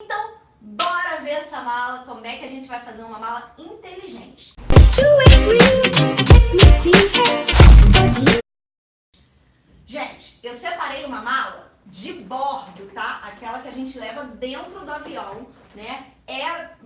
Então, bora ver essa mala, como é que a gente vai fazer uma mala inteligente. Gente, eu separei uma mala de bordo, tá? Aquela que a gente leva dentro do avião, né? É,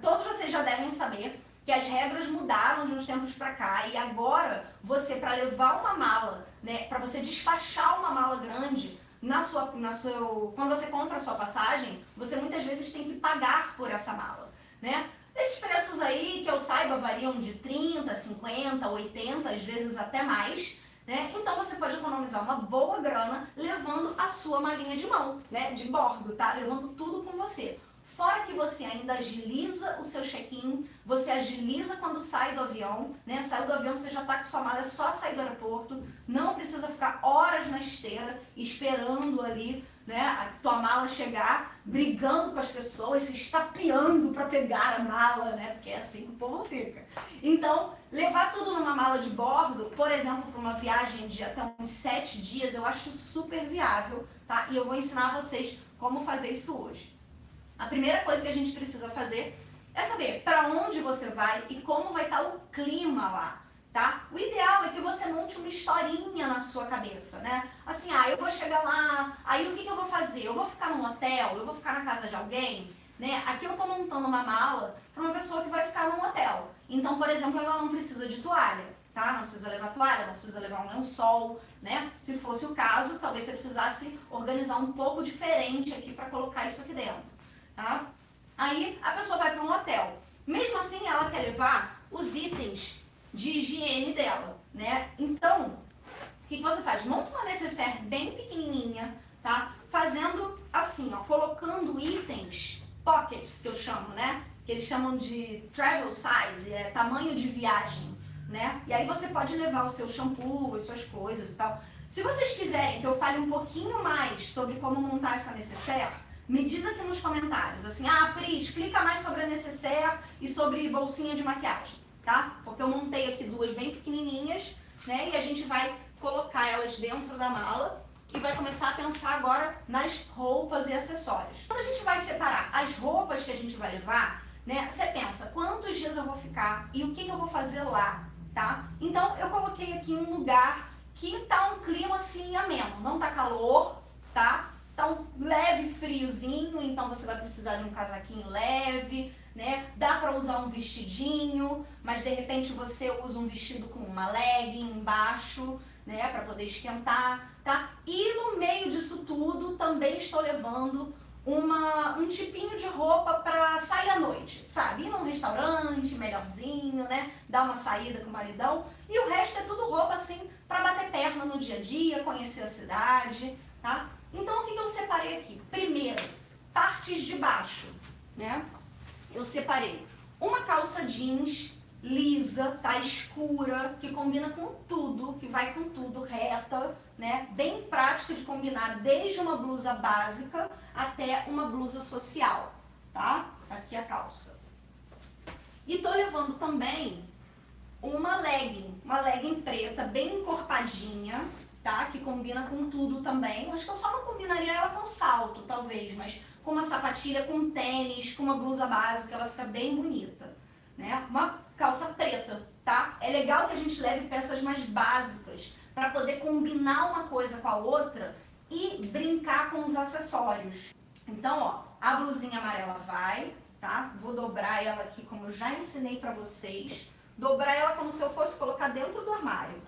todos vocês já devem saber que as regras mudaram de uns tempos para cá e agora você para levar uma mala, né, para você despachar uma mala grande, na sua, na seu, quando você compra a sua passagem, você muitas vezes tem que pagar por essa mala, né? Esses preços aí, que eu saiba, variam de 30, 50, 80, às vezes até mais, né? Então você pode economizar uma boa grana levando a sua malinha de mão, né? De bordo, tá? Levando tudo com você. Fora que você ainda agiliza o seu check-in, você agiliza quando sai do avião, né? Saiu do avião, você já está com sua mala, é só sair do aeroporto, não precisa ficar horas na esteira esperando ali, né, a tua mala chegar, brigando com as pessoas, se estapeando para pegar a mala, né? Porque é assim que o povo fica. Então, levar tudo numa mala de bordo, por exemplo, para uma viagem de até uns sete dias, eu acho super viável, tá? E eu vou ensinar vocês como fazer isso hoje. A primeira coisa que a gente precisa fazer é saber para onde você vai e como vai estar o clima lá, tá? O ideal é que você monte uma historinha na sua cabeça, né? Assim, ah, eu vou chegar lá, aí o que, que eu vou fazer? Eu vou ficar num hotel? Eu vou ficar na casa de alguém? Né? Aqui eu estou montando uma mala para uma pessoa que vai ficar num hotel. Então, por exemplo, ela não precisa de toalha, tá? Não precisa levar toalha, não precisa levar um lençol, né? Se fosse o caso, talvez você precisasse organizar um pouco diferente aqui para colocar isso aqui dentro tá? Aí a pessoa vai para um hotel. Mesmo assim, ela quer levar os itens de higiene dela, né? Então, o que, você faz? Monta uma necessaire bem pequenininha, tá? Fazendo assim, ó, colocando itens, pockets que eu chamo, né? Que eles chamam de travel size, é tamanho de viagem, né? E aí você pode levar o seu shampoo, as suas coisas e tal. Se vocês quiserem que eu fale um pouquinho mais sobre como montar essa necessaire, me diz aqui nos comentários, assim, ah, Pri, explica mais sobre a necessaire e sobre bolsinha de maquiagem, tá? Porque eu montei aqui duas bem pequenininhas, né? E a gente vai colocar elas dentro da mala e vai começar a pensar agora nas roupas e acessórios. Quando a gente vai separar as roupas que a gente vai levar, né? Você pensa, quantos dias eu vou ficar e o que, que eu vou fazer lá, tá? Então, eu coloquei aqui um lugar que tá um clima assim ameno, não tá calor, tá? Tá um leve friozinho, então você vai precisar de um casaquinho leve, né? Dá para usar um vestidinho, mas de repente você usa um vestido com uma legging embaixo, né? Para poder esquentar, tá? E no meio disso tudo também estou levando uma, um tipinho de roupa para sair à noite, sabe? Ir num restaurante melhorzinho, né? Dar uma saída com o maridão. E o resto é tudo roupa assim para bater perna no dia a dia, conhecer a cidade, tá? Então, o que eu separei aqui? Primeiro, partes de baixo, né? Eu separei uma calça jeans lisa, tá escura, que combina com tudo, que vai com tudo, reta, né? Bem prática de combinar desde uma blusa básica até uma blusa social, tá? Aqui a calça. E tô levando também uma legging, uma legging preta, bem encorpadinha, tá? Que combina com tudo também. Acho que eu só não combinaria ela com salto, talvez, mas com uma sapatilha, com tênis, com uma blusa básica, ela fica bem bonita, né? Uma calça preta, tá? É legal que a gente leve peças mais básicas para poder combinar uma coisa com a outra e brincar com os acessórios. Então, ó, a blusinha amarela vai, tá? Vou dobrar ela aqui como eu já ensinei pra vocês. Dobrar ela como se eu fosse colocar dentro do armário,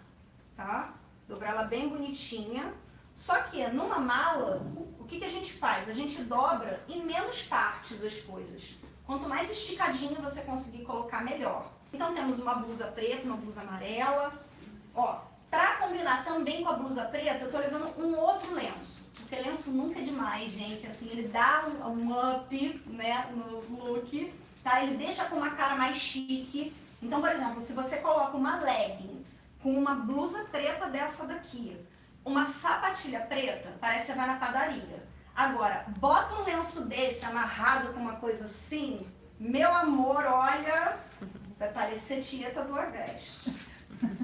tá? Dobrar ela bem bonitinha. Só que numa mala, o que, que a gente faz? A gente dobra em menos partes as coisas. Quanto mais esticadinho você conseguir colocar, melhor. Então temos uma blusa preta, uma blusa amarela. Ó, pra combinar também com a blusa preta, eu tô levando um outro lenço. Porque lenço nunca é demais, gente. Assim, ele dá um, um up, né, no look, tá? Ele deixa com uma cara mais chique. Então, por exemplo, se você coloca uma legging com uma blusa preta dessa daqui, uma sapatilha preta, parece que você vai na padaria. Agora, bota um lenço desse amarrado com uma coisa assim, meu amor, olha, vai parecer Tieta do Agreste.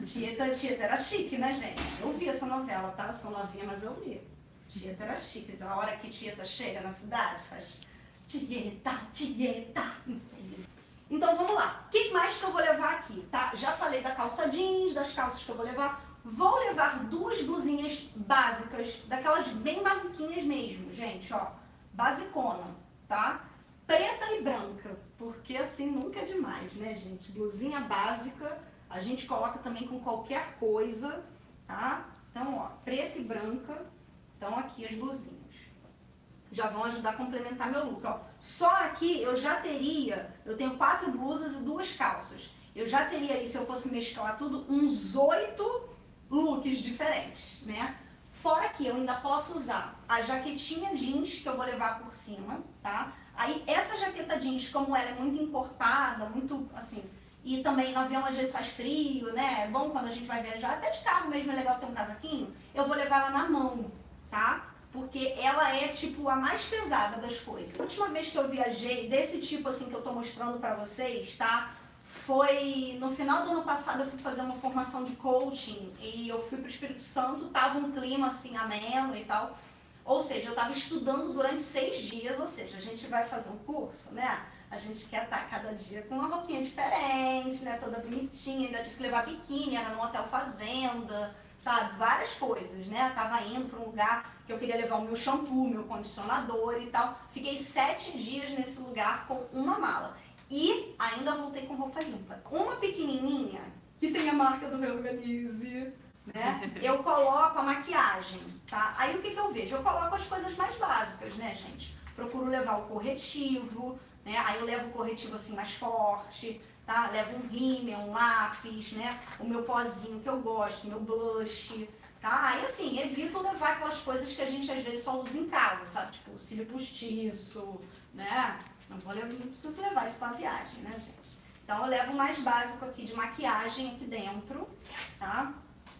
Tieta, Tieta era chique, né, gente? Eu vi essa novela, tá? Eu sou novinha, mas eu vi. Tieta era chique. Então, a hora que Tieta chega na cidade, faz Tieta, tieta, não sei. Então vamos lá. O que mais que eu vou levar aqui, tá? Já falei da calça jeans, das calças que eu vou levar. Vou levar duas blusinhas básicas, daquelas bem basiquinhas mesmo, gente, ó. Basicona, tá? Preta e branca, porque assim nunca é demais, né, gente? Blusinha básica, a gente coloca também com qualquer coisa, tá? Então, ó, preta e branca, então aqui as blusinhas. Já vão ajudar a complementar meu look, ó. Só aqui eu já teria, eu tenho quatro blusas e duas calças. Eu já teria aí, se eu fosse mesclar tudo, uns oito looks diferentes, né? Fora que eu ainda posso usar a jaquetinha jeans que eu vou levar por cima, tá? Aí essa jaqueta jeans, como ela é muito encorpada, muito assim, e também no avião às vezes faz frio, né? É bom quando a gente vai viajar, até de carro mesmo é legal ter um casaquinho, eu vou levar ela na mão, tá? Porque ela é tipo a mais pesada das coisas. A última vez que eu viajei, desse tipo assim que eu tô mostrando pra vocês, tá? foi no final do ano passado eu fui fazer uma formação de coaching e eu fui para o Espírito Santo, tava um clima assim ameno e tal. Ou seja, eu estava estudando durante seis dias, ou seja, a gente vai fazer um curso, né? A gente quer estar cada dia com uma roupinha diferente, né? Toda bonitinha, ainda tive que levar biquíni, era num hotel fazenda, sabe? Várias coisas, né? tava indo para um lugar que eu queria levar o meu shampoo, meu condicionador e tal. Fiquei sete dias nesse lugar com uma mala. E ainda voltei com roupa limpa. Uma pequenininha, que tem a marca do Reorganize, né? Eu coloco a maquiagem, tá? Aí o que, que eu vejo? Eu coloco as coisas mais básicas, né, gente? Procuro levar o corretivo, né? Aí eu levo o corretivo assim mais forte, tá? Levo um rímel, um lápis, né? O meu pozinho que eu gosto, meu blush, tá? Aí assim, evito levar aquelas coisas que a gente às vezes só usa em casa, sabe? Tipo, cílio postiço, né? Não, vou levar, não preciso levar isso para viagem, né, gente? Então, eu levo o mais básico aqui de maquiagem aqui dentro, tá?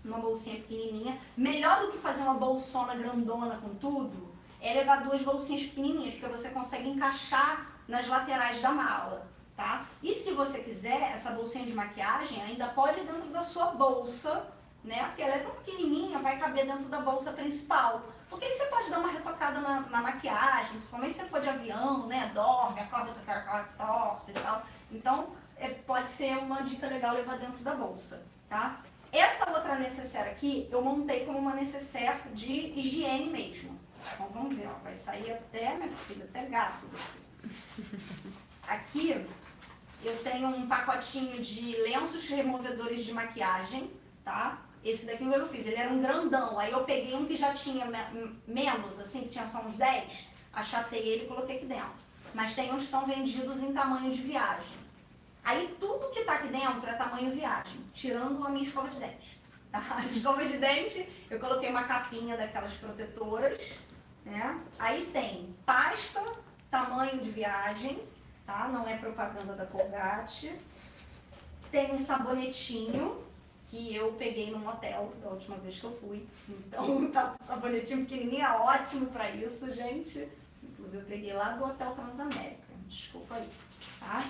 Uma bolsinha pequenininha. Melhor do que fazer uma bolsona grandona com tudo, é levar duas bolsinhas pequenininhas, porque você consegue encaixar nas laterais da mala, tá? E se você quiser, essa bolsinha de maquiagem ainda pode ir dentro da sua bolsa, né? Porque ela é tão pequenininha, vai caber dentro da bolsa principal. Porque aí você pode dar uma retocada na, na maquiagem, principalmente se você for de avião, né? Dorme, acorda com a cara torta e tal. Então, é, pode ser uma dica legal levar dentro da bolsa, tá? Essa outra necessaire aqui, eu montei como uma necessaire de higiene mesmo. Então, vamos ver, ó, vai sair até, minha filha, até gato Aqui, eu tenho um pacotinho de lenços removedores de maquiagem, tá? Esse daqui eu fiz, ele era um grandão. Aí eu peguei um que já tinha menos, assim, que tinha só uns 10, achatei ele e coloquei aqui dentro. Mas tem uns que são vendidos em tamanho de viagem. Aí tudo que tá aqui dentro é tamanho viagem, tirando a minha escova de dente. Tá? A escova de dente, eu coloquei uma capinha daquelas protetoras, né? Aí tem pasta, tamanho de viagem, tá? Não é propaganda da Colgate. Tem um sabonetinho, que eu peguei num hotel da última vez que eu fui. Então, tá, sabonetinho pequenininho é ótimo pra isso, gente. Inclusive, eu peguei lá do Hotel Transamérica. Desculpa aí, tá?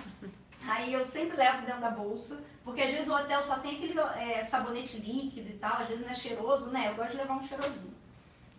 Aí eu sempre levo dentro da bolsa, porque às vezes o hotel só tem aquele é, sabonete líquido e tal, às vezes não é cheiroso, né? Eu gosto de levar um cheirosinho.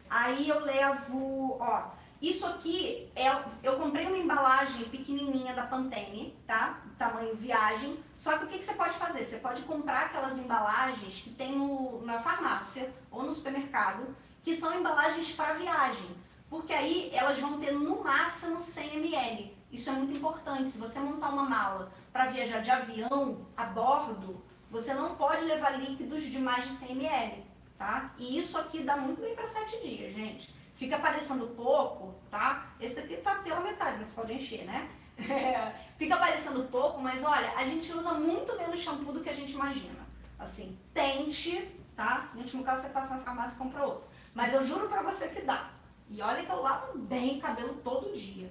Aí eu levo, ó, isso aqui, é, eu comprei uma embalagem pequenininha da Pantene, tá? Tamanho viagem. Só que o que, que você pode fazer? Você pode comprar aquelas embalagens que tem no, na farmácia ou no supermercado, que são embalagens para viagem. Porque aí elas vão ter no máximo 100 ml. Isso é muito importante. Se você montar uma mala para viajar de avião a bordo, você não pode levar líquidos de mais de 100 ml, tá? E isso aqui dá muito bem para 7 dias, gente. Fica parecendo pouco, tá? Esse daqui tá pela metade, mas pode encher, né? Fica parecendo pouco, mas olha, a gente usa muito menos shampoo do que a gente imagina. Assim, tente, tá? No último caso, você passa na farmácia e compra outro. Mas eu juro pra você que dá. E olha que eu lavo bem o cabelo todo dia.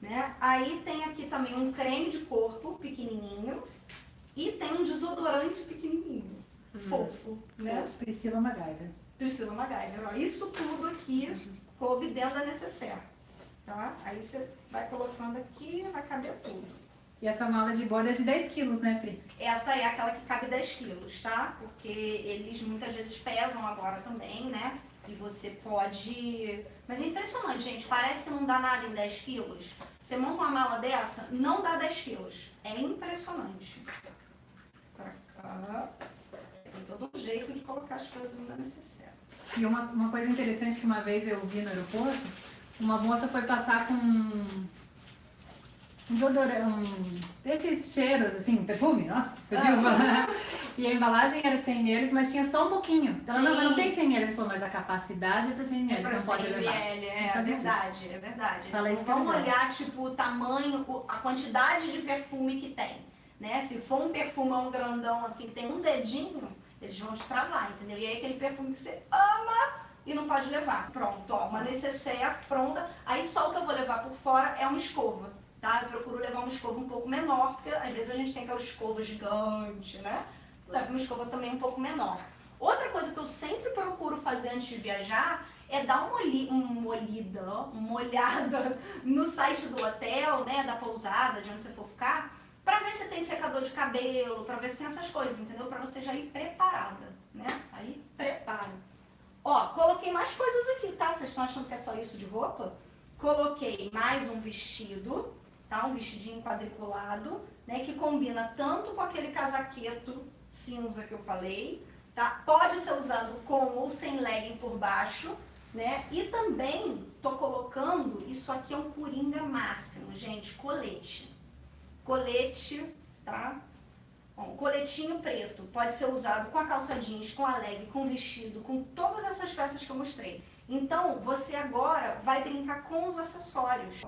Né? Aí tem aqui também um creme de corpo pequenininho e tem um desodorante pequenininho, hum. fofo, né? Priscila MacGyver. Priscila MacGyver. Ó, isso tudo aqui coube dentro da necessaire. Tá? Aí você vai colocando aqui, vai caber tudo. E essa mala de borda é de 10 quilos, né, Pri? Essa é aquela que cabe 10 quilos, tá? Porque eles muitas vezes pesam agora também, né? E você pode. Mas é impressionante, gente. Parece que não dá nada em 10 quilos. Você monta uma mala dessa, não dá 10 quilos. É impressionante. Pra cá. Tem todo um jeito de colocar as coisas na necessária. E uma, uma coisa interessante que uma vez eu vi no aeroporto, uma moça foi passar com um desodorante, um, esses cheiros, assim, perfume, nossa, fugiu. e a embalagem era 100 ml, mas tinha só um pouquinho. Então, ela não, não tem 100 ml, ela falou, mas a capacidade é para 100 ml, pra não pode 100 levar. ml, é, é verdade, é verdade. Fala Então, é vamos legal. olhar, tipo, o tamanho, a quantidade de perfume que tem. Né? Se for um perfumão grandão, assim, tem um dedinho, eles vão te travar, entendeu? E aí aquele perfume que você ama e não pode levar. Pronto, ó, uma necessaire pronta. Aí só o que eu vou levar por fora é uma escova, tá? Eu procuro levar uma escova um pouco menor, porque às vezes a gente tem aquela escova gigante, né? Leva uma escova também um pouco menor. Outra coisa que eu sempre procuro fazer antes de viajar é dar uma, olhi uma olhida, ó, uma olhada no site do hotel, né, da pousada, de onde você for ficar, pra ver se tem secador de cabelo, pra ver se tem essas coisas, entendeu? Pra você já ir preparada, né? Aí prepara. Ó, coloquei mais coisas aqui, tá? Vocês estão achando que é só isso de roupa? Coloquei mais um vestido, tá? Um vestidinho quadriculado, né? Que combina tanto com aquele casaqueto cinza que eu falei, tá? Pode ser usado com ou sem legging por baixo, né? E também tô colocando, isso aqui é um coringa máximo, gente, colete. Colete, tá? Bom, coletinho preto pode ser usado com a calça jeans, com a leg, com vestido, com todas essas peças que eu mostrei. Então, você agora vai brincar com os acessórios.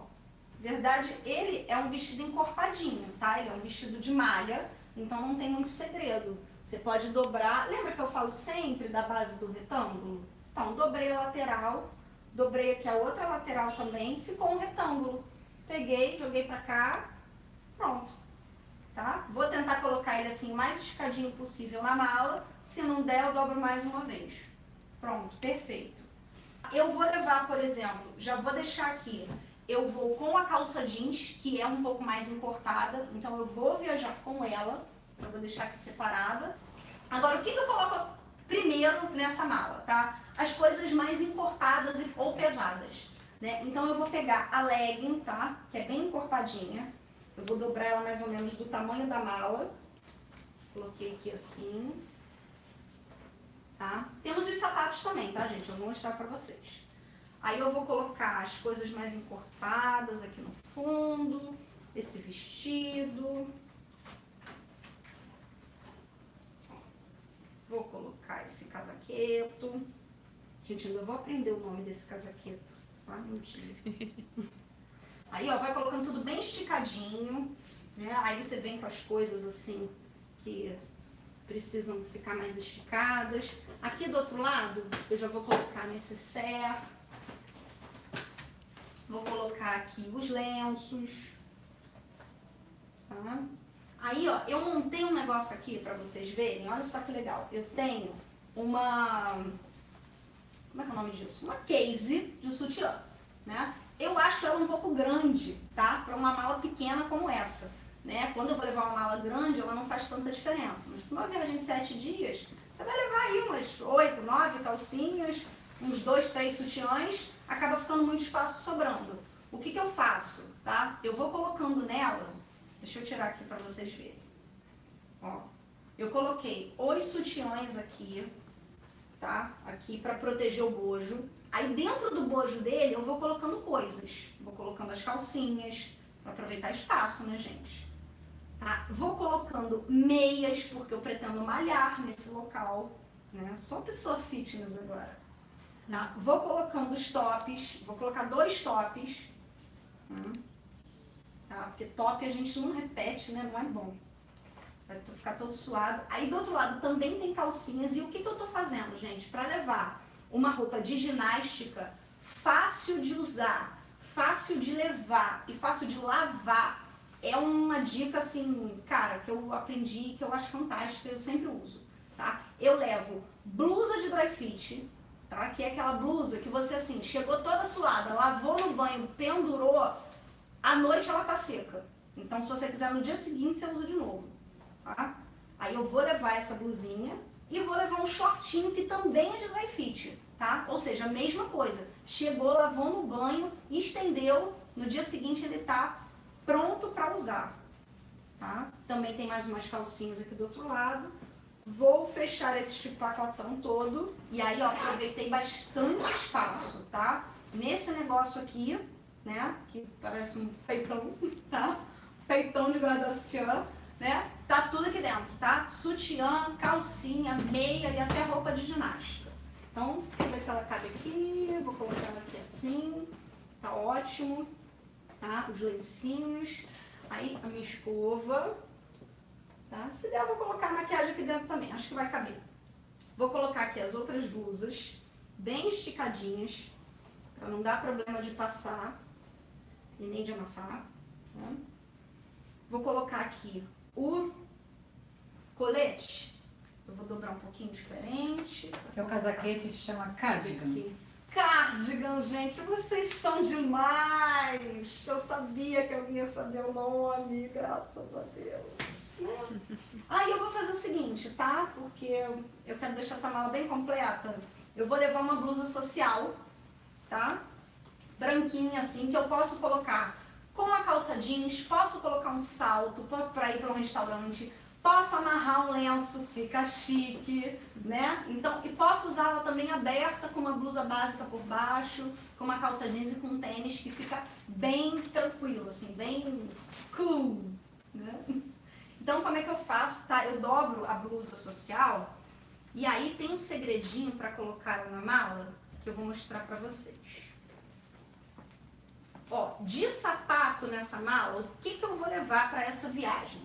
Verdade, ele é um vestido encorpadinho, tá? Ele é um vestido de malha, então não tem muito segredo. Você pode dobrar. Lembra que eu falo sempre da base do retângulo? Então, dobrei a lateral, dobrei aqui a outra lateral também, ficou um retângulo. Peguei, joguei pra cá, pronto. Tá? Vou tentar colocar ele assim o mais esticadinho possível na mala. Se não der, eu dobro mais uma vez. Pronto, perfeito. Eu vou levar, por exemplo, já vou deixar aqui. Eu vou com a calça jeans, que é um pouco mais encortada, então eu vou viajar com ela. Eu vou deixar aqui separada. Agora, o que, que eu coloco primeiro nessa mala, tá? As coisas mais encorpadas e- ou pesadas, né? Então eu vou pegar a legging, tá? Que é bem encorpadinha. Eu vou dobrar ela mais ou menos do tamanho da mala. Coloquei aqui assim. Tá? Temos os sapatos também, tá, gente? Eu vou mostrar pra vocês. Aí eu vou colocar as coisas mais encorpadas aqui no fundo. Esse vestido. Vou colocar esse casaqueto. Gente, ainda vou aprender o nome desse casaqueto. Tá? Um dia. Aí, ó, vai colocando tudo bem esticadinho, né? Aí você vem com as coisas assim que precisam ficar mais esticadas. Aqui do outro lado, eu já vou colocar necessaire. Vou colocar aqui os lenços. Tá? Aí, ó, eu montei um negócio aqui pra vocês verem. Olha só que legal. Eu tenho uma... Como é que é o nome disso? Uma case de sutiã, né? Eu acho ela um pouco grande, tá? Para uma mala pequena como essa, né? Quando eu vou levar uma mala grande, ela não faz tanta diferença. Mas para uma viagem de sete dias, você vai levar aí umas oito, nove calcinhas, uns dois, três sutiãs, acaba ficando muito espaço sobrando. O que que eu faço, tá? Eu vou colocando nela, deixa eu tirar aqui para vocês verem. Ó, eu coloquei os sutiãs aqui, tá? Aqui para proteger o bojo. Aí dentro do bojo dele eu vou colocando coisas. Vou colocando as calcinhas, para aproveitar espaço, né, gente? Tá? Vou colocando meias, porque eu pretendo malhar nesse local, né? Só pessoa fitness agora. Tá? Vou colocando os tops, vou colocar dois tops. Hum. Tá? Porque top a gente não repete, né? Não é bom. Vai ficar todo suado. Aí do outro lado também tem calcinhas. E o que, que eu tô fazendo, gente? Para levar uma roupa de ginástica fácil de usar, fácil de levar e fácil de lavar. É uma dica assim, cara, que eu aprendi, que eu acho fantástica, eu sempre uso, tá? Eu levo blusa de dry fit, tá? Que é aquela blusa que você assim, chegou toda suada, lavou no banho, pendurou, à noite ela tá seca. Então se você quiser no dia seguinte, você usa de novo, tá? Aí eu vou levar essa blusinha e vou levar um shortinho que também é de dry fit, tá? Ou seja, a mesma coisa. Chegou, lavou no banho, estendeu, no dia seguinte ele tá pronto para usar, tá? Também tem mais umas calcinhas aqui do outro lado. Vou fechar esse pacotão todo e aí, ó, aproveitei bastante espaço, tá? Nesse negócio aqui, né, que parece um peitão, tá? Peitão de guarda-sutiã, né? Tá tudo aqui dentro, tá? Sutiã, calcinha, meia e até roupa de ginástica. Então, vou ver se ela cabe aqui, vou colocar ela aqui assim, tá ótimo, tá? Os lencinhos, aí a minha escova, tá? Se der, eu vou colocar a maquiagem aqui dentro também, acho que vai caber. Vou colocar aqui as outras blusas, bem esticadinhas, para não dar problema de passar e nem de amassar. Né? Vou colocar aqui o colete. Eu vou dobrar um pouquinho diferente. Seu casaquete se chama cardigan. Aqui. Cardigan, gente, vocês são demais! Eu sabia que eu ia saber o nome, graças a Deus. Aí eu vou fazer o seguinte, tá? Porque eu quero deixar essa mala bem completa. Eu vou levar uma blusa social, tá? Branquinha assim, que eu posso colocar com a calça jeans, posso colocar um salto para ir para um restaurante, posso amarrar um lenço, fica chique, né? Então, e posso usá-la também aberta com uma blusa básica por baixo, com uma calça jeans e com um tênis que fica bem tranquilo, assim, bem cool, né? Então, como é que eu faço, tá? Eu dobro a blusa social e aí tem um segredinho para colocar na mala que eu vou mostrar para vocês. Ó, de sapato nessa mala, o que, que eu vou levar para essa viagem?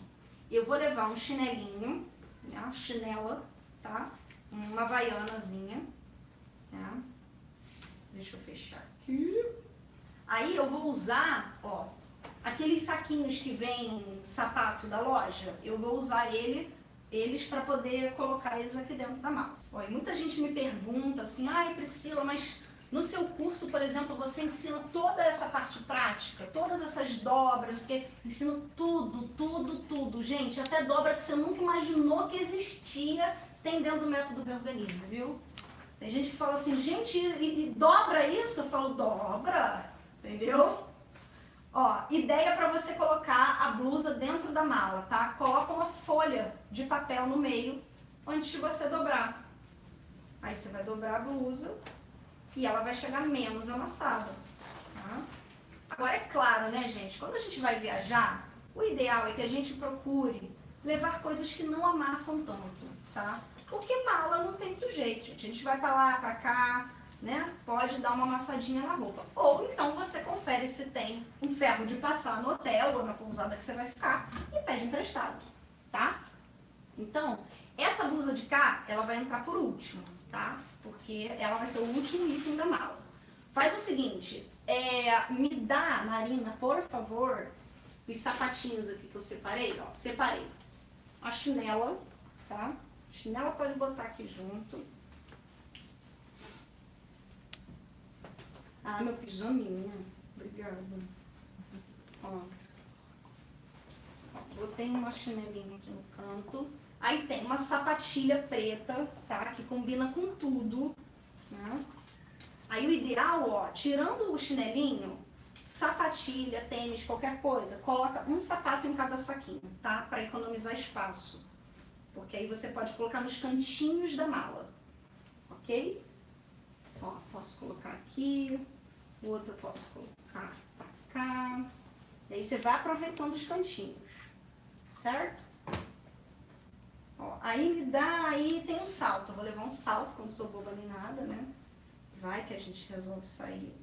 Eu vou levar um chinelinho, né, uma chinela, tá? Uma havaianazinha, né? Deixa eu fechar aqui. Aí eu vou usar, ó, aqueles saquinhos que vem sapato da loja, eu vou usar ele, eles para poder colocar eles aqui dentro da mala. Ó, e muita gente me pergunta assim, ai Priscila, mas no seu curso, por exemplo, você ensina toda essa parte prática, todas essas dobras, que ensina tudo, tudo, tudo. Gente, até dobra que você nunca imaginou que existia, tem dentro do método Reorganize, viu? Tem gente que fala assim, gente, e, e dobra isso? Eu falo, dobra, entendeu? Ó, ideia para você colocar a blusa dentro da mala, tá? Coloca uma folha de papel no meio antes de você dobrar. Aí você vai dobrar a blusa e ela vai chegar menos amassada. Tá? Agora, é claro, né, gente, quando a gente vai viajar, o ideal é que a gente procure levar coisas que não amassam tanto, tá? Porque mala não tem muito jeito, gente. A gente vai pra lá, pra cá, né? Pode dar uma amassadinha na roupa. Ou então você confere se tem um ferro de passar no hotel ou na pousada que você vai ficar e pede emprestado, tá? Então, essa blusa de cá, ela vai entrar por último, tá? Porque ela vai ser o último item da mala. Faz o seguinte, é, me dá, Marina, por favor, os sapatinhos aqui que eu separei, ó, separei. A chinela, tá? A chinela pode botar aqui junto. Ah, meu pijaminha. Obrigada. Ó. ó botei uma chinelinha aqui no canto. Aí tem uma sapatilha preta, tá? Que combina com tudo, né? Aí o ideal, ó, tirando o chinelinho, sapatilha, tênis, qualquer coisa, coloca um sapato em cada saquinho, tá? Para economizar espaço. Porque aí você pode colocar nos cantinhos da mala, ok? Ó, posso colocar aqui, o outro eu posso colocar pra cá. E aí você vai aproveitando os cantinhos, certo? Ó, aí me dá, aí tem um salto. Eu vou levar um salto, como sou boba nem nada, né? Vai que a gente resolve sair.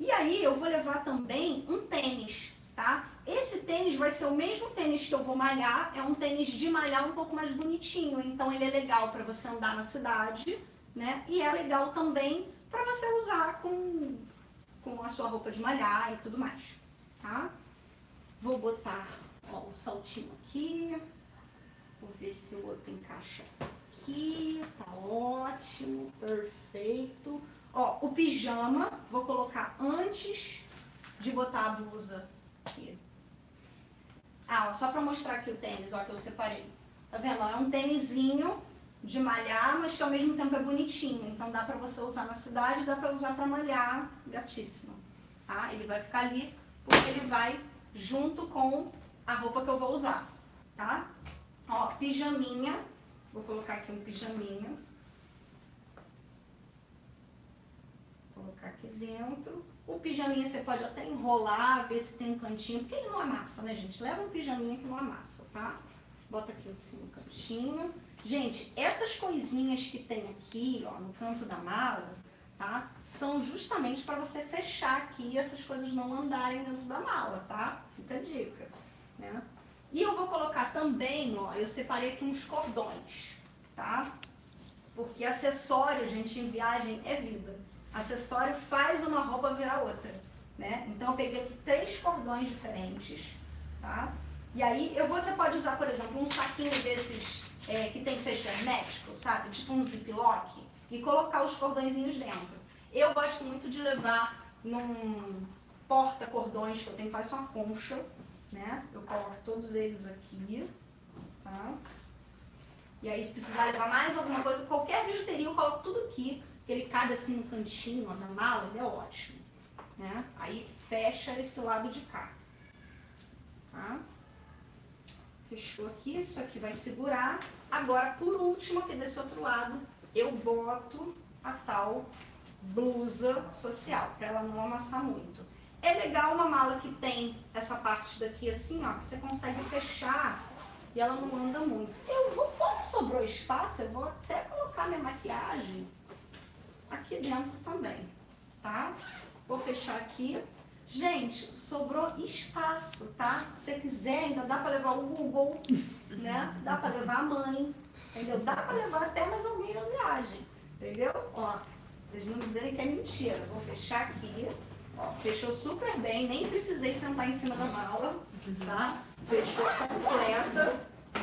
E aí eu vou levar também um tênis, tá? Esse tênis vai ser o mesmo tênis que eu vou malhar, é um tênis de malhar um pouco mais bonitinho, então ele é legal para você andar na cidade, né? E é legal também para você usar com, com a sua roupa de malhar e tudo mais, tá? Vou botar Ó, o saltinho aqui. Vou ver se o outro encaixa aqui. Tá ótimo, perfeito. Ó, o pijama, vou colocar antes de botar a blusa aqui. Ah, ó, só pra mostrar aqui o tênis, ó, que eu separei. Tá vendo? é um tênisinho de malhar, mas que ao mesmo tempo é bonitinho. Então dá pra você usar na cidade, dá pra usar pra malhar, gatíssimo. Tá? Ele vai ficar ali porque ele vai junto com a roupa que eu vou usar, tá? Ó, pijaminha, vou colocar aqui um pijaminha. Vou colocar aqui dentro. O pijaminha você pode até enrolar, ver se tem um cantinho, porque ele não amassa, né, gente? Leva um pijaminha que não amassa, tá? Bota aqui assim no cantinho. Gente, essas coisinhas que tem aqui, ó, no canto da mala, tá? São justamente para você fechar aqui e essas coisas não andarem dentro da mala, tá? Fica a dica, né? E eu vou colocar também, ó, eu separei aqui uns cordões, tá? Porque acessório, gente, em viagem é vida. Acessório faz uma roupa virar outra, né? Então eu peguei três cordões diferentes, tá? E aí eu, você pode usar, por exemplo, um saquinho desses é, que tem fecho hermético, sabe? Tipo um ziplock e colocar os cordõezinhos dentro. Eu gosto muito de levar num porta-cordões que eu tenho, faz uma concha, né? Eu coloco todos eles aqui, tá? E aí se precisar levar mais alguma coisa, qualquer bijuteria eu coloco tudo aqui, ele cabe assim no cantinho, ó, na mala, ele é ótimo, né? Aí fecha esse lado de cá, tá? Fechou aqui, isso aqui vai segurar. Agora, por último, aqui desse outro lado, eu boto a tal blusa social, para ela não amassar muito. É legal uma mala que tem essa parte daqui assim, ó, que você consegue fechar e ela não anda muito. Eu vou, como sobrou espaço, eu vou até colocar minha maquiagem aqui dentro também, tá? Vou fechar aqui. Gente, sobrou espaço, tá? Se você quiser, ainda dá para levar o Google, né? Dá para levar a mãe, entendeu? Dá para levar até mais alguém na viagem, entendeu? Ó, vocês não dizerem que é mentira. Vou fechar aqui, ó, fechou super bem, nem precisei sentar em cima da mala, tá? Fechou completa.